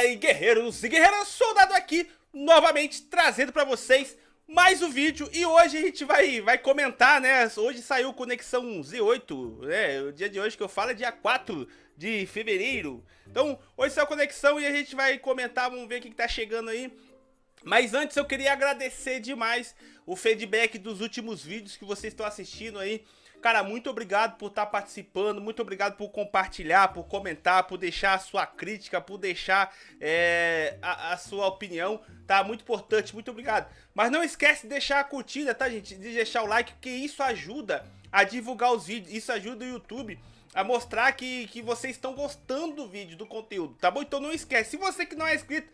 Fala aí guerreiros e guerreiras, soldado aqui, novamente trazendo pra vocês mais um vídeo. E hoje a gente vai, vai comentar, né, hoje saiu Conexão Z8, né, o dia de hoje que eu falo é dia 4 de fevereiro, então hoje saiu Conexão e a gente vai comentar, vamos ver o que, que tá chegando aí, mas antes eu queria agradecer demais o feedback dos últimos vídeos que vocês estão assistindo aí, Cara, muito obrigado por estar tá participando, muito obrigado por compartilhar, por comentar, por deixar a sua crítica, por deixar é, a, a, sua opinião, tá? Muito importante, muito obrigado. Mas não esquece de deixar a curtida, tá, gente? De deixar o like, porque isso ajuda a divulgar os vídeos, isso ajuda o YouTube a mostrar que, que vocês estão gostando do vídeo, do conteúdo, tá bom? Então não esquece, se você que não é inscrito,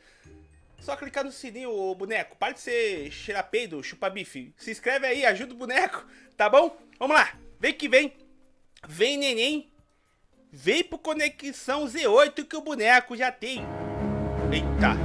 só clicar no sininho, ô boneco. Para de ser cheirapeido, chupa bife. Se inscreve aí, ajuda o boneco, tá bom? Vamos lá. Vem que vem. Vem, neném. Vem pro Conexão Z8 que o boneco já tem. Eita,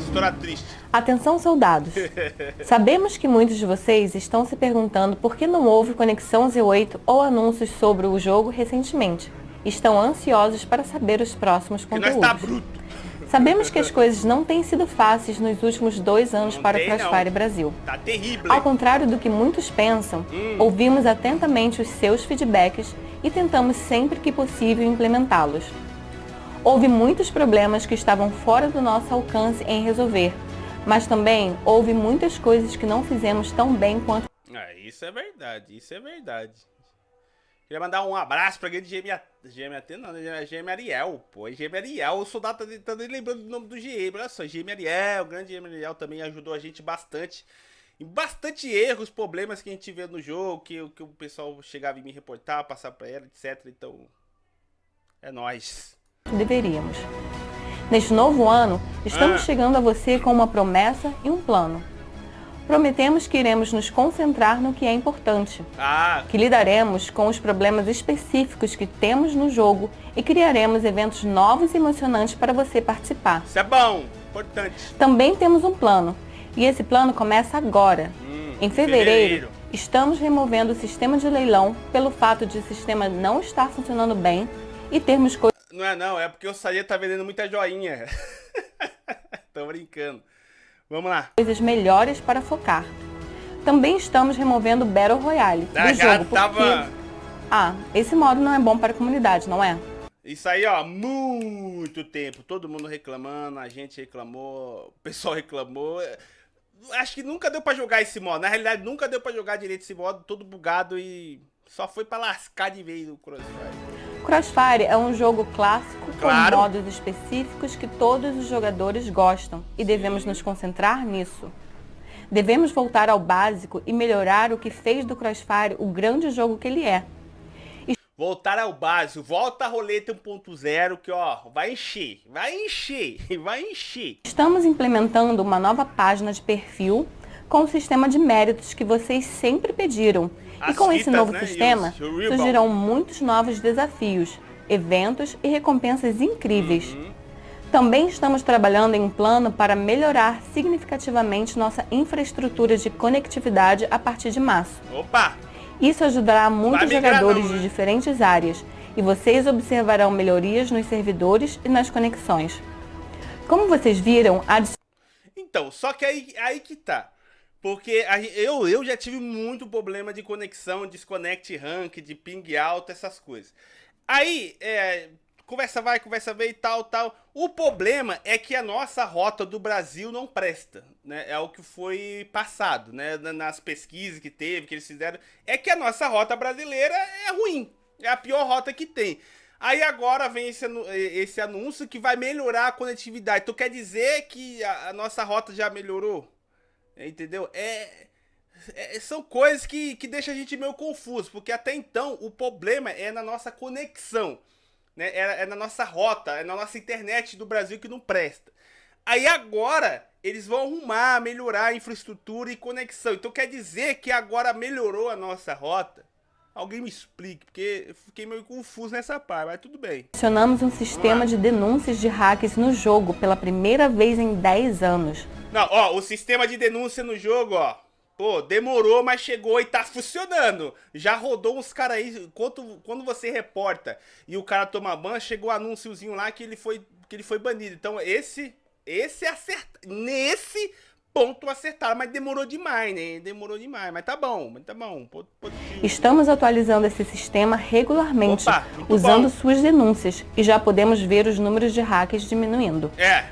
história triste. Atenção, soldados. Sabemos que muitos de vocês estão se perguntando por que não houve Conexão Z8 ou anúncios sobre o jogo recentemente. Estão ansiosos para saber os próximos conteúdos. Que nós tá bruto. Sabemos que as coisas não têm sido fáceis nos últimos dois anos para o Crossfire Brasil. Tá terrível. Ao contrário do que muitos pensam, hum. ouvimos atentamente os seus feedbacks e tentamos sempre que possível implementá-los. Houve muitos problemas que estavam fora do nosso alcance em resolver, mas também houve muitas coisas que não fizemos tão bem quanto... Ah, isso é verdade, isso é verdade. Queria mandar um abraço pra grande GM, GM não, né? GM Ariel, pô. GM Ariel, o soldado tá, tá lembrando do nome do GM, olha só, GM Ariel, o grande GM Ariel também ajudou a gente bastante. Em bastante erros, problemas que a gente vê no jogo, que, que o pessoal chegava e me reportar, passar pra ela, etc. Então, é nóis. Deveríamos. Neste novo ano, estamos ah. chegando a você com uma promessa e um plano prometemos que iremos nos concentrar no que é importante, ah. que lidaremos com os problemas específicos que temos no jogo e criaremos eventos novos e emocionantes para você participar. Isso é bom, importante. Também temos um plano, e esse plano começa agora. Hum, em fevereiro, fevereiro, estamos removendo o sistema de leilão pelo fato de o sistema não estar funcionando bem e termos coisas... Não é não, é porque o Saia tá vendendo muita joinha. Tô brincando. Vamos lá. Coisas melhores para focar. Também estamos removendo Battle Royale ah, do jogo, porque... Tava... Ah, esse modo não é bom para a comunidade, não é? Isso aí, ó, muito tempo. Todo mundo reclamando, a gente reclamou, o pessoal reclamou. Acho que nunca deu pra jogar esse modo. Na realidade, nunca deu pra jogar direito esse modo, todo bugado e só foi pra lascar de vez o Crossfire. Crossfire é um jogo clássico claro. com modos específicos que todos os jogadores gostam e devemos nos concentrar nisso. Devemos voltar ao básico e melhorar o que fez do Crossfire o grande jogo que ele é. Voltar ao básico, volta a roleta 1.0 que ó, vai encher, vai encher, vai encher. Estamos implementando uma nova página de perfil com o sistema de méritos que vocês sempre pediram e com esse novo né? sistema, surgirão muitos novos desafios, eventos e recompensas incríveis. Uhum. Também estamos trabalhando em um plano para melhorar significativamente nossa infraestrutura de conectividade a partir de março. Opa! Isso ajudará muitos jogadores não, né? de diferentes áreas e vocês observarão melhorias nos servidores e nas conexões. Como vocês viram, a... Então, só que aí, aí que tá. Porque a, eu, eu já tive muito problema de conexão, desconect rank, de ping alto, essas coisas. Aí, é, conversa vai, conversa vem e tal, tal. O problema é que a nossa rota do Brasil não presta, né? É o que foi passado, né? Nas pesquisas que teve, que eles fizeram. É que a nossa rota brasileira é ruim. É a pior rota que tem. Aí agora vem esse, esse anúncio que vai melhorar a conectividade. Então quer dizer que a, a nossa rota já melhorou? Entendeu? É, é, são coisas que, que deixam a gente meio confuso, porque até então o problema é na nossa conexão, né? É, é na nossa rota, é na nossa internet do Brasil que não presta. Aí agora eles vão arrumar, melhorar a infraestrutura e conexão. Então quer dizer que agora melhorou a nossa rota? Alguém me explique, porque eu fiquei meio confuso nessa parte, mas tudo bem. Adicionamos um sistema de denúncias de hackers no jogo pela primeira vez em 10 anos. Não, ó, o sistema de denúncia no jogo, ó. Pô, demorou, mas chegou e tá funcionando. Já rodou uns caras aí, quando, quando você reporta e o cara toma ban, chegou o um anúnciozinho lá que ele foi, que ele foi banido. Então esse esse acerta. Nesse ponto acertaram, mas demorou demais, né? Demorou demais, mas tá bom, mas tá bom. Estamos atualizando esse sistema regularmente, Opa, usando bom. suas denúncias, e já podemos ver os números de hackers diminuindo. É,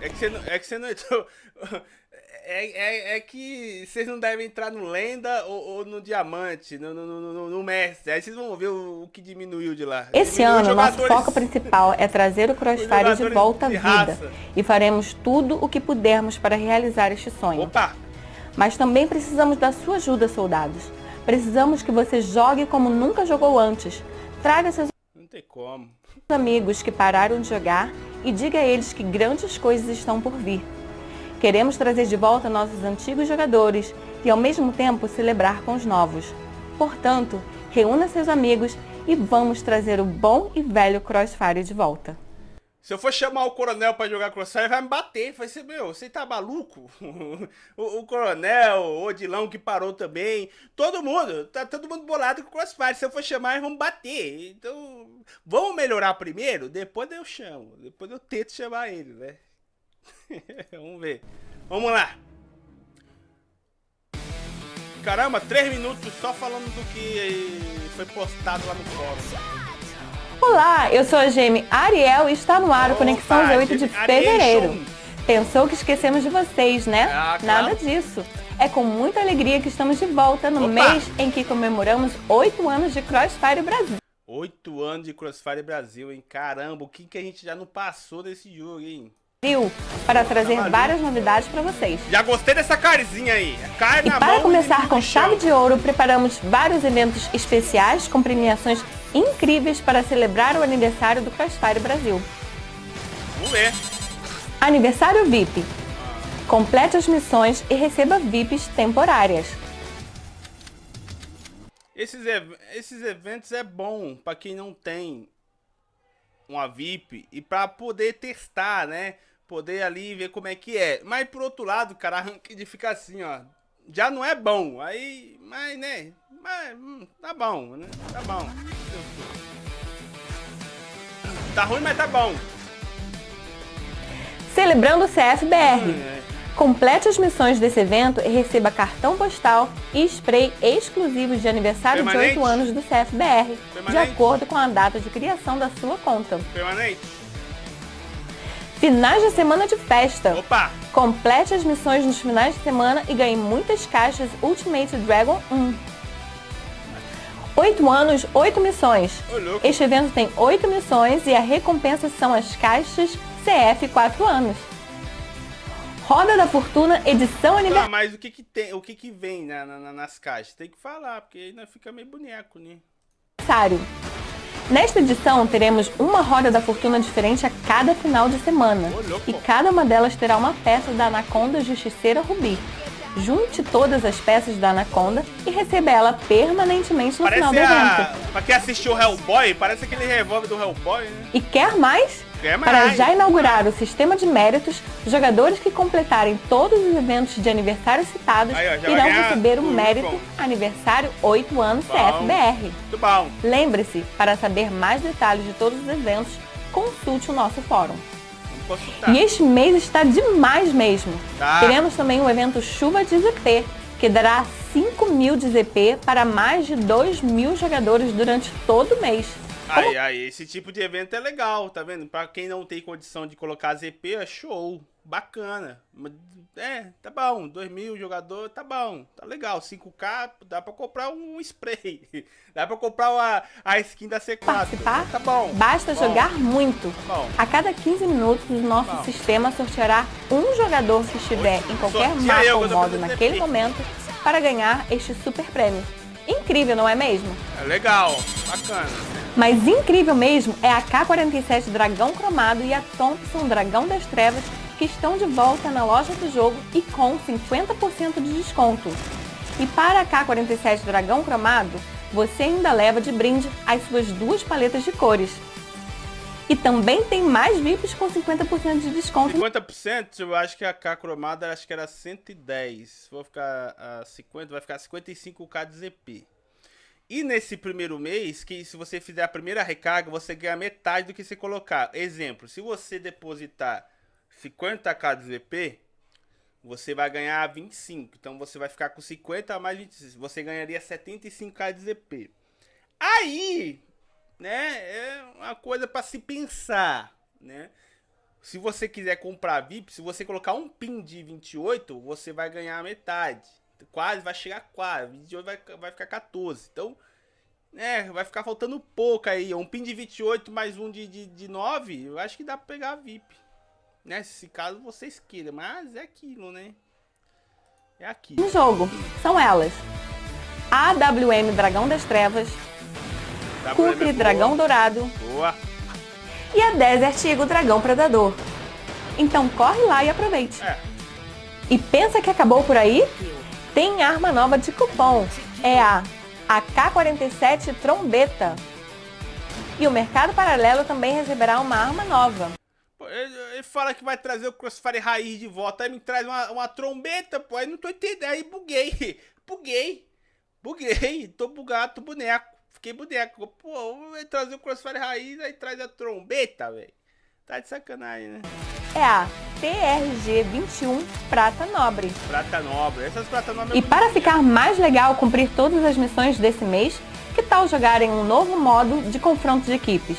é que você não, é que você não é, é, é que vocês não devem entrar no lenda ou, ou no diamante, no, no, no, no, mestre. Aí vocês vão ver o, o que diminuiu de lá. Esse diminuiu ano, nosso foco principal é trazer o Crossfire de volta à vida. Raça. E faremos tudo o que pudermos para realizar este sonho. Opa! Mas também precisamos da sua ajuda, soldados. Precisamos que você jogue como nunca jogou antes. Traga seus não tem como. amigos que pararam de jogar e diga a eles que grandes coisas estão por vir. Queremos trazer de volta nossos antigos jogadores e ao mesmo tempo celebrar com os novos. Portanto, reúna seus amigos e vamos trazer o bom e velho Crossfire de volta. Se eu for chamar o coronel pra jogar Crossfire, vai me bater. Vai ser, meu, você tá maluco? o, o, coronel, o Odilão que parou também. Todo mundo, tá todo mundo bolado com Crossfire. Se eu for chamar, eles vão bater. Então, vamos melhorar primeiro? Depois eu chamo. Depois eu tento chamar ele, né? Vamos ver. Vamos lá. Caramba, três minutos só falando do que foi postado lá no fórum. Olá, eu sou a Geme Ariel e está no ar o Conexão 8 de fevereiro. Pensou que esquecemos de vocês, né? Ah, claro. Nada disso. É com muita alegria que estamos de volta no Opa. mês em que comemoramos oito anos de Crossfire Brasil. Oito anos de Crossfire Brasil, hein? Caramba, o que, que a gente já não passou desse jogo, hein? Para trazer tá várias novidades para vocês. Já gostei dessa carzinha aí. Carne e para começar com chave de ouro, preparamos vários eventos especiais com premiações incríveis para celebrar o aniversário do Crossfire Brasil. Vamos ver. Aniversário VIP. Complete as missões e receba VIPs temporárias. Esses, ev esses eventos é bom para quem não tem uma VIP e para poder testar, né? Poder ali ver como é que é. Mas por outro lado, cara, a ranked fica assim, ó. Já não é bom. Aí, mas, né? Mas, hum, tá bom, né? Tá bom. Tá ruim, mas tá bom. Celebrando o CFBR. Hum, é. Complete as missões desse evento e receba cartão postal e spray exclusivos de aniversário Permanente? de 8 anos do CFBR, Permanente? de acordo com a data de criação da sua conta. Permanente. Finais de semana de festa. Opa! Complete as missões nos finais de semana e ganhe muitas caixas Ultimate Dragon 1. 8 anos, 8 missões. Este evento tem 8 missões e a recompensa são as caixas CF 4 anos. Roda da Fortuna, edição aniversário. Ah, mas o que que tem, o que que vem na, na, nas caixas? Tem que falar, porque aí fica meio boneco, né? Aniversário. Nesta edição, teremos uma roda da fortuna diferente a cada final de semana. E cada uma delas terá uma peça da Anaconda Justiceira Rubi. Junte todas as peças da Anaconda e receba ela permanentemente no parece final do evento. A... Pra quem assistiu Hellboy, parece aquele revólver do Hellboy, né? E quer mais? Para já inaugurar o sistema de méritos, jogadores que completarem todos os eventos de aniversário citados Aí, ó, irão receber o mérito Aniversário 8 anos bom, CFBR. Muito bom. Lembre-se, para saber mais detalhes de todos os eventos, consulte o nosso fórum. E este mês está demais mesmo. Tá. Teremos também o evento Chuva de ZP, que dará 5 mil de ZP para mais de 2 mil jogadores durante todo o mês. Aí, aí, esse tipo de evento é legal, tá vendo? Pra quem não tem condição de colocar ZP, é show, bacana. É, tá bom, 2 mil jogador, tá bom, tá legal. 5k, dá pra comprar um spray. Dá pra comprar a, a skin da C4. Participar? Tá bom. Basta bom. jogar muito. Tá bom. A cada 15 minutos, o nosso tá sistema sorteará um jogador que estiver em qualquer mapa ou modo naquele momento para ganhar este super prêmio. Incrível, não é mesmo? É legal, bacana. Mas incrível mesmo é a K-47 Dragão Cromado e a Thompson Dragão das Trevas que estão de volta na loja do jogo e com 50% de desconto. E para a K-47 Dragão Cromado, você ainda leva de brinde as suas duas paletas de cores. E também tem mais VIPs com 50% de desconto. 50%? Eu acho que a K cromada acho que era 110. Vou ficar a 50, vai ficar 55k de ZP. E nesse primeiro mês, que se você fizer a primeira recarga, você ganha metade do que você colocar. Exemplo, se você depositar 50k de VP, você vai ganhar 25. Então você vai ficar com 50 mais 25. Você ganharia 75k de ZP. Aí, né, é uma coisa para se pensar, né? Se você quiser comprar VIP, se você colocar um pin de 28, você vai ganhar metade. Quase, vai chegar quase. 28 vai, vai ficar 14. Então, é, vai ficar faltando pouco aí. Um pin de 28 mais um de, de, de 9, eu acho que dá pra pegar VIP. Né? Se caso vocês queiram. Mas é aquilo, né? É aquilo. Em jogo, são elas. AWM Dragão das Trevas. Kukri é Dragão Dourado. Boa. E a Desert Eagle Dragão Predador. Então corre lá e aproveite. É. E pensa que acabou por aí? Tem arma nova de cupom. É a AK-47 Trombeta. E o Mercado Paralelo também receberá uma arma nova. Ele fala que vai trazer o Crossfire Raiz de volta, aí me traz uma, uma trombeta, pô, aí não tô entendendo, aí buguei, buguei, buguei, tô bugado, tô boneco, fiquei boneco, pô, vai trazer o Crossfire Raiz, aí traz a trombeta, velho, tá de sacanagem, né? É a TRG-21 Prata Nobre. Prata Nobre, essas Prata Nobre... É e para ficar mais legal cumprir todas as missões desse mês, que tal jogarem um novo modo de confronto de equipes?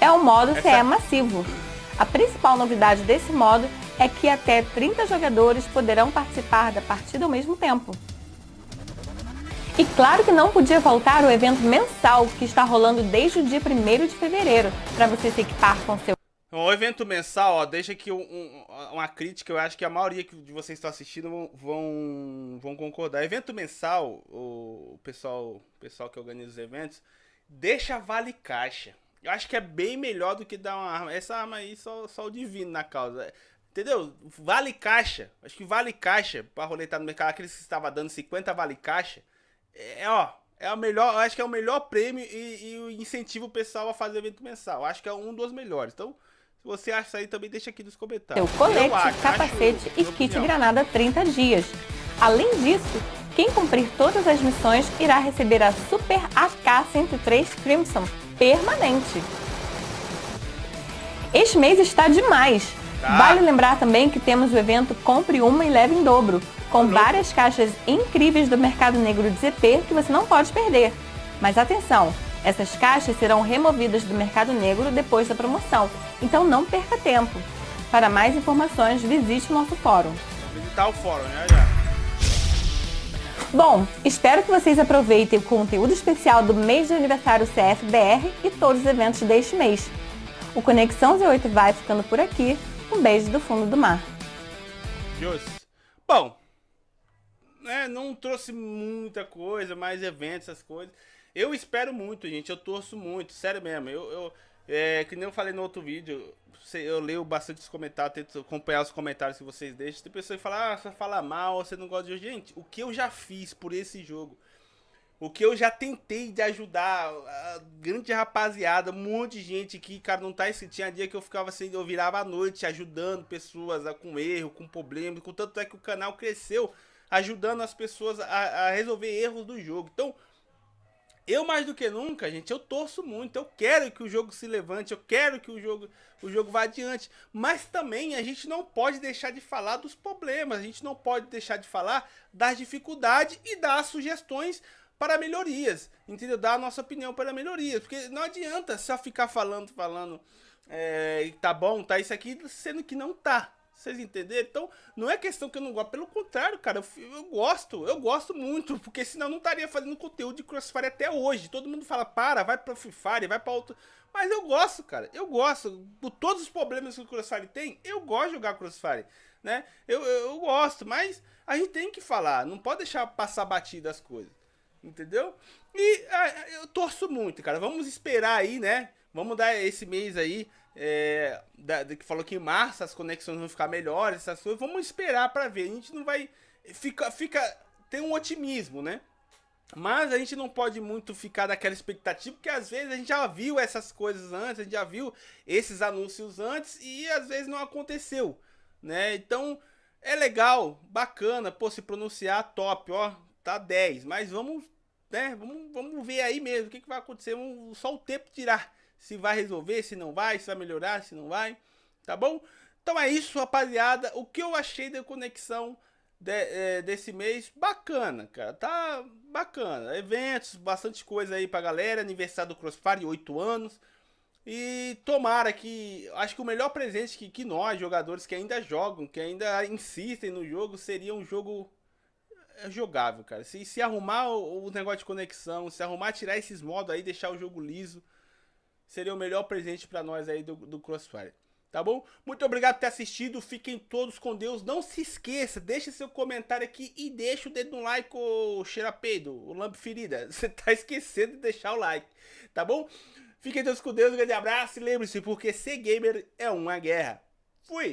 É o modo Essa... CE Massivo. A principal novidade desse modo é que até 30 jogadores poderão participar da partida ao mesmo tempo. E claro que não podia faltar o evento mensal que está rolando desde o dia 1 de fevereiro, para você se equipar com seu... O evento mensal, ó, deixa aqui um, um, uma crítica, eu acho que a maioria de vocês que estão assistindo vão, vão concordar. Evento mensal, o pessoal, o pessoal que organiza os eventos, deixa vale caixa. Eu acho que é bem melhor do que dar uma arma. Essa arma aí, só, só o divino na causa. Entendeu? Vale caixa. Acho que vale caixa pra roletar no mercado. Aqueles que estava dando 50 vale caixa. É, ó. É o melhor. Acho que é o melhor prêmio e, e o pessoal a fazer evento mensal. Acho que é um dos melhores. Então, se você acha isso aí, também deixa aqui nos comentários. Seu colete, acho, capacete acho, e kit opinião. granada 30 dias. Além disso, quem cumprir todas as missões irá receber a Super AK-103 Crimson permanente. Este mês está demais. Tá. Vale lembrar também que temos o evento Compre Uma e Leve em Dobro, com tá várias caixas incríveis do mercado negro de ZP que você não pode perder. Mas atenção, essas caixas serão removidas do mercado negro depois da promoção, então não perca tempo. Para mais informações, visite o nosso fórum. Visitar o fórum, né? Já. Bom, espero que vocês aproveitem o conteúdo especial do mês de aniversário CFBR e todos os eventos deste mês. O Conexão Z8 vai ficando por aqui. Um beijo do fundo do mar. Deus. Bom, né, não trouxe muita coisa, mais eventos, essas coisas. Eu espero muito, gente. Eu torço muito, sério mesmo. Eu, eu é, que nem eu falei no outro vídeo, eu leio bastante os comentários, tento acompanhar os comentários que vocês deixam. Tem pessoas que falam, ah, você fala mal, você não gosta de jogo. Gente, o que eu já fiz por esse jogo, o que eu já tentei de ajudar a grande rapaziada, um monte de gente que, cara, não tá escrito. Tinha dia que eu ficava assim, eu virava à noite ajudando pessoas a, com erro, com problema, com tanto é que o canal cresceu ajudando as pessoas a, a resolver erros do jogo. Então, eu mais do que nunca, gente, eu torço muito, eu quero que o jogo se levante, eu quero que o jogo, o jogo vá adiante, mas também a gente não pode deixar de falar dos problemas, a gente não pode deixar de falar das dificuldades e dar sugestões para melhorias, entendeu? Dar a nossa opinião para melhorias, porque não adianta só ficar falando, falando, é, tá bom, tá isso aqui, sendo que não tá, vocês entenderam? Então, não é questão que eu não gosto. Pelo contrário, cara, eu, eu, gosto. Eu gosto muito. Porque senão eu não estaria fazendo conteúdo de Crossfire até hoje. Todo mundo fala, para, vai pra Free Fire, vai pra outro... Mas eu gosto, cara. Eu gosto. Por todos os problemas que o Crossfire tem, eu gosto de jogar Crossfire. Né? Eu, eu, eu gosto, mas a gente tem que falar. Não pode deixar passar batida as coisas. Entendeu? E ah, eu torço muito, cara. Vamos esperar aí, né? Vamos dar esse mês aí é, da, que falou que em março as conexões vão ficar melhores, essas coisas. Vamos esperar para ver. A gente não vai. Fica, fica. Tem um otimismo, né? Mas a gente não pode muito ficar daquela expectativa, porque às vezes a gente já viu essas coisas antes, a gente já viu esses anúncios antes e às vezes não aconteceu, né? Então é legal, bacana, pô, se pronunciar top, ó, tá 10, mas vamos, né, vamos, vamos ver aí mesmo o que, que vai acontecer, vamos, só o tempo tirar se vai resolver, se não vai, se vai melhorar, se não vai, tá bom? Então é isso, rapaziada. O que eu achei da conexão de, é, desse mês, bacana, cara. Tá bacana. Eventos, bastante coisa aí pra galera. Aniversário do Crossfire, 8 anos. E tomara que. Acho que o melhor presente que, que nós, jogadores que ainda jogam, que ainda insistem no jogo, seria um jogo é, jogável, cara. Se, se arrumar o, o negócio de conexão, se arrumar tirar esses modos aí, deixar o jogo liso, seria o melhor presente para nós aí do, do Crossfire. Tá bom? Muito obrigado por ter assistido. Fiquem todos com Deus. Não se esqueça, deixe seu comentário aqui e deixa o dedo no like, o cheirapeido, o lampo ferida. Você tá esquecendo de deixar o like, tá bom? Fiquem todos com Deus, um grande abraço e lembre-se, porque ser gamer é uma guerra. Fui!